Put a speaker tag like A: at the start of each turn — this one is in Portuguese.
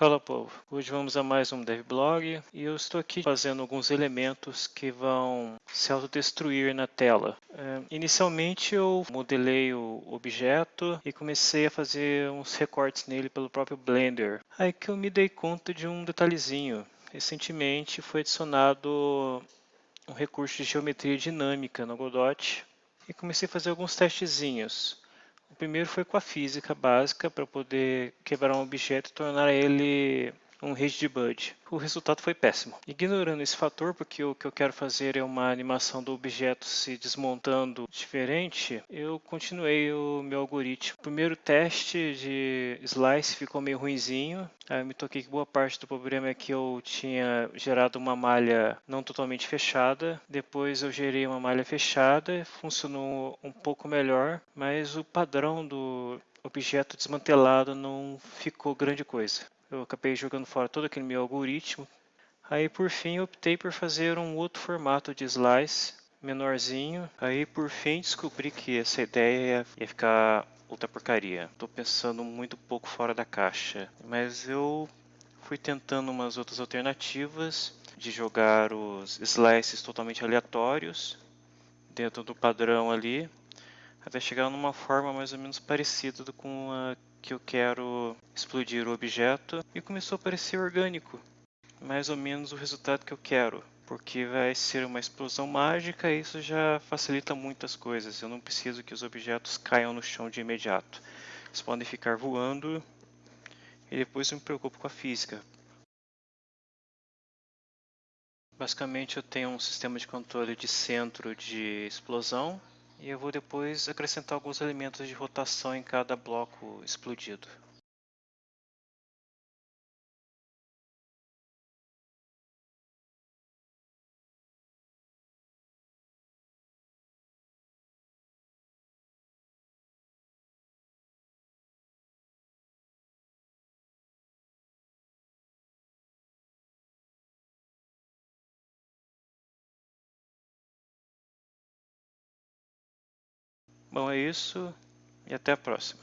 A: Fala povo, hoje vamos a mais um devblog e eu estou aqui fazendo alguns elementos que vão se autodestruir na tela. É, inicialmente eu modelei o objeto e comecei a fazer uns recortes nele pelo próprio Blender. Aí que eu me dei conta de um detalhezinho. Recentemente foi adicionado um recurso de geometria dinâmica no Godot e comecei a fazer alguns testezinhos. O primeiro foi com a física básica para poder quebrar um objeto e tornar ele um rigid bud. O resultado foi péssimo. Ignorando esse fator, porque o que eu quero fazer é uma animação do objeto se desmontando diferente, eu continuei o meu algoritmo. O primeiro teste de slice ficou meio ruinzinho. Aí eu me toquei que boa parte do problema é que eu tinha gerado uma malha não totalmente fechada. Depois eu gerei uma malha fechada, funcionou um pouco melhor, mas o padrão do objeto desmantelado não ficou grande coisa eu acabei jogando fora todo aquele meu algoritmo. Aí por fim optei por fazer um outro formato de slice menorzinho. Aí por fim descobri que essa ideia ia ficar outra porcaria. Estou pensando muito pouco fora da caixa, mas eu fui tentando umas outras alternativas de jogar os slices totalmente aleatórios dentro do padrão ali, até chegar numa forma mais ou menos parecida com a que eu quero explodir o objeto e começou a parecer orgânico, mais ou menos o resultado que eu quero, porque vai ser uma explosão mágica e isso já facilita muitas coisas. Eu não preciso que os objetos caiam no chão de imediato. Eles podem ficar voando e depois eu me preocupo com a física. Basicamente eu tenho um sistema de controle de centro de explosão e eu vou depois acrescentar alguns elementos de rotação em cada bloco explodido. Bom, é isso e até a próxima.